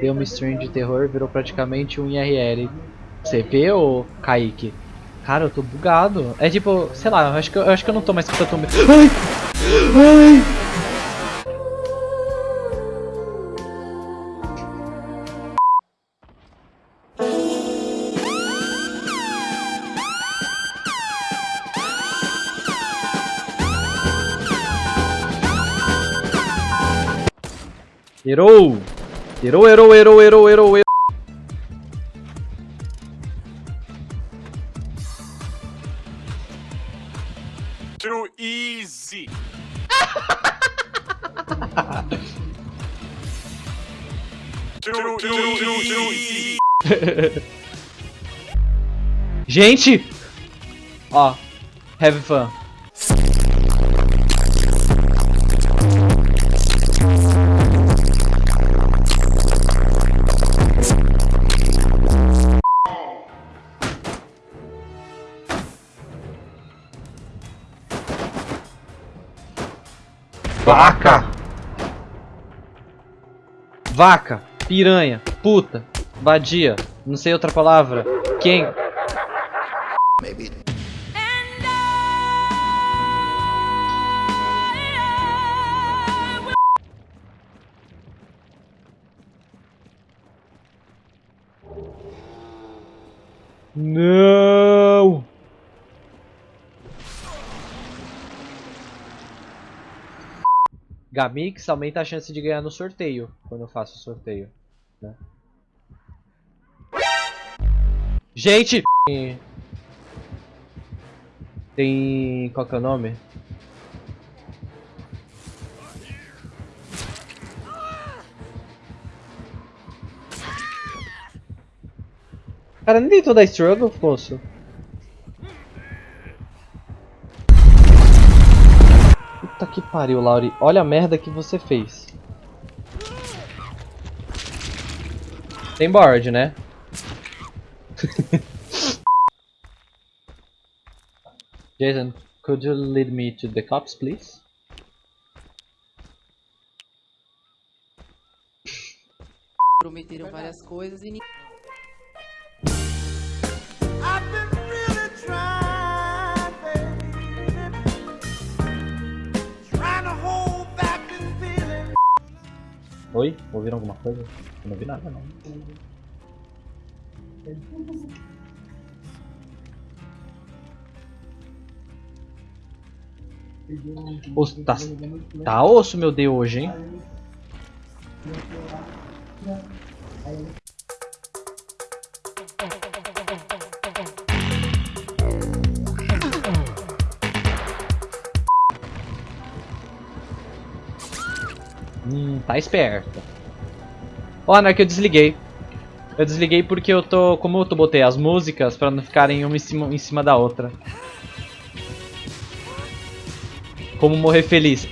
deu uma stream de terror, virou praticamente um IRL. Vê, ô Kaique? Cara, eu tô bugado. É tipo, sei lá, eu acho que eu, eu acho que eu não tô mais com tanto medo. Ai! Ai! Erou! Erou, erou, erou, erou, erou, erou. Too easy. too, too, too, too easy. Gente! Ó, have fun. Vaca! Vaca, piranha, puta, vadia, não sei outra palavra. Quem? Maybe. Gamix aumenta a chance de ganhar no sorteio, quando eu faço o sorteio. Né? Gente! Tem... qual que é o nome? Cara, nem tentou dar struggle, Fosso? Puta que pariu, Lauri. Olha a merda que você fez. Tem board, né? Jason, could you lead me to the cops, please? Prometeram várias coisas e Oi? Ouviram alguma coisa? Eu não vi nada não. Osso, tá, tá osso meu Deus hoje, hein? Hum, tá esperto. Ó, oh, que eu desliguei. Eu desliguei porque eu tô... Como eu tô botei as músicas pra não ficarem uma em cima, em cima da outra. Como morrer feliz.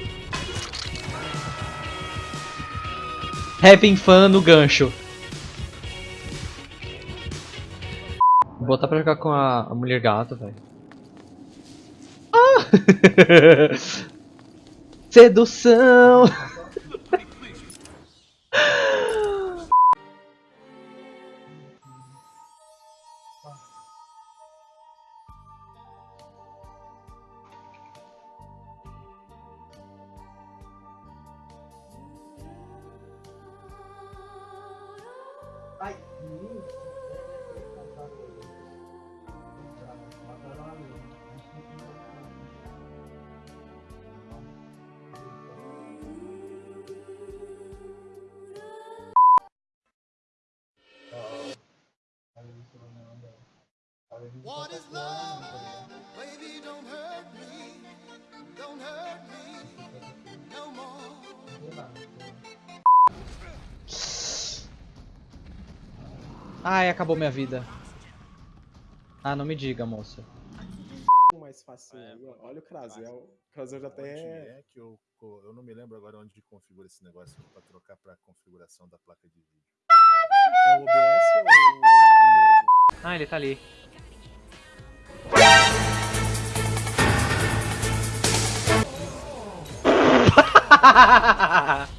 Having fun no gancho. Vou botar pra jogar com a, a mulher gata, velho. Ah! Sedução! What is love? Baby, don't hurt me. Don't hurt me no more. Ai, acabou minha vida. Ah, não me diga, moça. Mais fácil aí, Olha o Krazel. O Krazel já até. É que eu, eu não me lembro agora onde configura esse negócio pra trocar pra configuração da placa de vídeo. É o OBS ou Ah, ele tá ali.